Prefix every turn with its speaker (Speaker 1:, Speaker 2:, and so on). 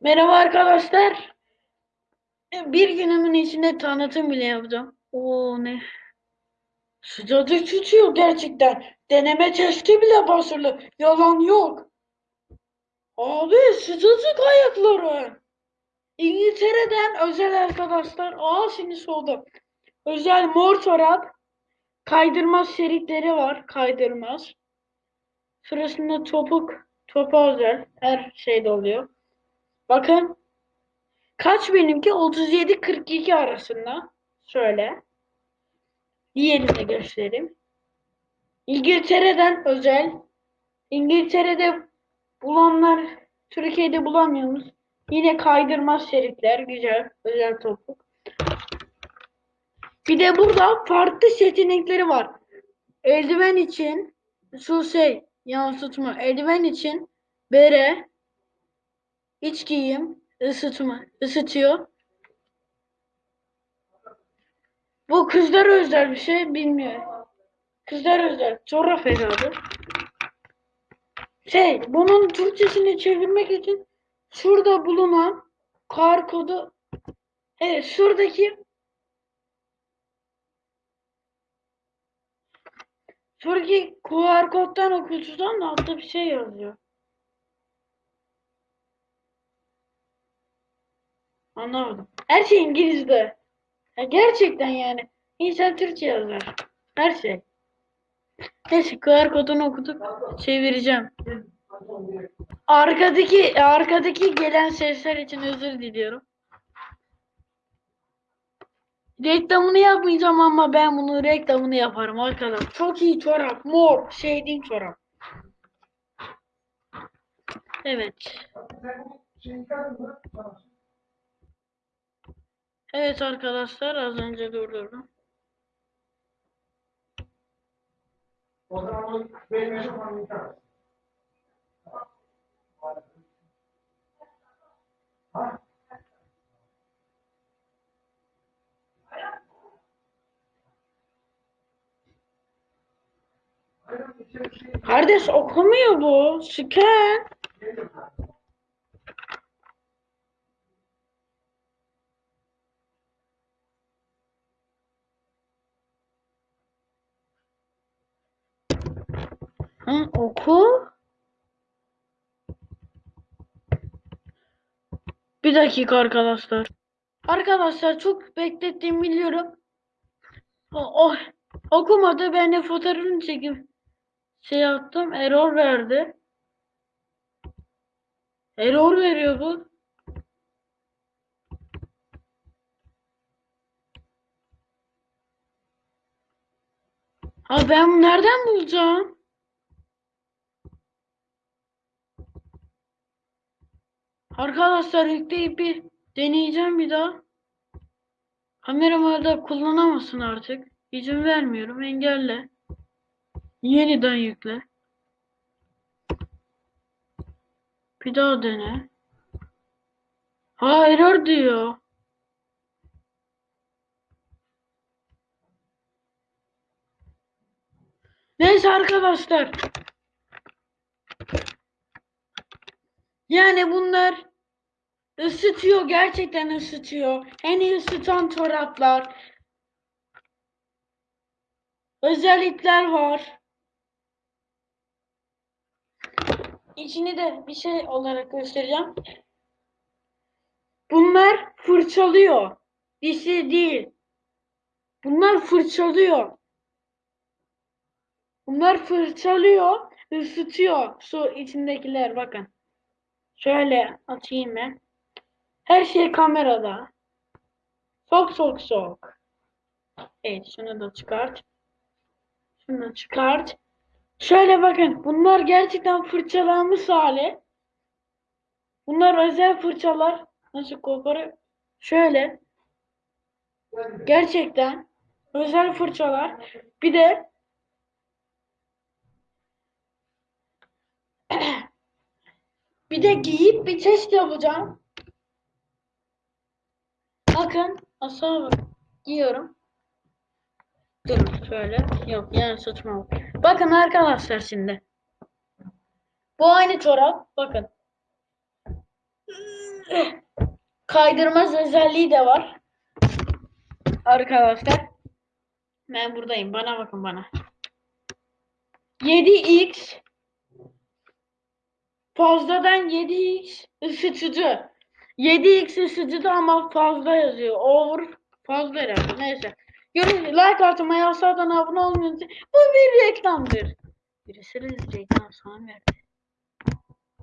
Speaker 1: Merhaba arkadaşlar. Bir günümün içinde tanıtım bile yapacağım. Oo ne? Sıcacık tutuyor gerçekten. Deneme testi bile başarılı. Yalan yok. Abi sıcacık ayakları. İngiltere'den özel arkadaşlar. Aa şimdi soğudu. Özel mor çorap. Kaydırmaz şeritleri var. Kaydırmaz. Sırasında topuk. Topa özel. Her şeyde oluyor. Bakın. Kaç benimki? 37-42 arasında. Şöyle. Diğerini de göstereyim. İngiltere'den özel. İngiltere'de bulanlar Türkiye'de bulamıyoruz. Yine kaydırmaz şeritler. Güzel. Özel topuk. Bir de burada farklı seçenekleri var. Eldiven için şu şey yansıtma. Eldiven için bere, iç giyim, ısıtma, ısıtıyor. Bu kızlara özel bir şey bilmiyorum. Kızlar özel. Çorap herhalde. Şey, bunun Türkçesini çevirmek için şurada bulunan kar kodu evet şuradaki şuradaki QR koddan okutudan da altta bir şey yazıyor. Anlamadım. Her şey İngilizce. Ya gerçekten yani. İnsan Türkçe yazar. Her şey. Neyse QR kodunu okuduk. Çevireceğim. Arkadaki arkadaki gelen sesler için özür diliyorum. Reklamını yapmayacağım ama ben bunu reklamını yaparım arkadaşlar. Çok iyi çorap. Mor. Şeydiğim çorap. Evet. Evet arkadaşlar az önce durdurdum.
Speaker 2: O?
Speaker 1: Kardeş okumuyor bu. Scan. Hı, oku. Bir dakika arkadaşlar. Arkadaşlar çok beklettiğimi biliyorum. O, o- okumadı. Ben de fotoğrafını çekip şey yaptım. Error verdi. Error veriyor bu. Ha ben nereden bulacağım? Arkadaşlar yükleyip bir deneyeceğim bir daha. Kameramı kullanamazsın artık. İzin vermiyorum. Engelle. Yeniden yükle. Bir daha dene. Ha error diyor. Neyse arkadaşlar. Yani bunlar ısıtıyor. Gerçekten ısıtıyor. En iyi ısıtan çoraplar. Özellikler var. İçini de bir şey olarak göstereceğim. Bunlar fırçalıyor. Dişi değil. Bunlar fırçalıyor. Bunlar fırçalıyor, ısıtıyor su içindekiler bakın. Şöyle atayım ben. Her şey kamerada. Sok sok sok. Evet şunu da çıkart. Şunu da çıkart. Şöyle bakın bunlar gerçekten fırçalanmış hali. Bunlar özel fırçalar. Nasıl koparıyor? Şöyle. Gerçekten özel fırçalar. Bir de bir de giyip bir test yapacağım. Bakın bak. Giyiyorum. Dur şöyle. Yok yani saçma bak. Bakın arkadaşlar şimdi. Bu aynı çorap. Bakın. kaydırmaz özelliği de var. Arkadaşlar. Ben buradayım. Bana bakın bana. 7x fazladan 7x ısıtıcı. 7x ısıtıcı ama fazla yazıyor. Over fazla herhalde. Neyse. Görün like atmayı, aşağıdan abone olmayı. Bu bir reklamdır. Birisi reklam sana verdi.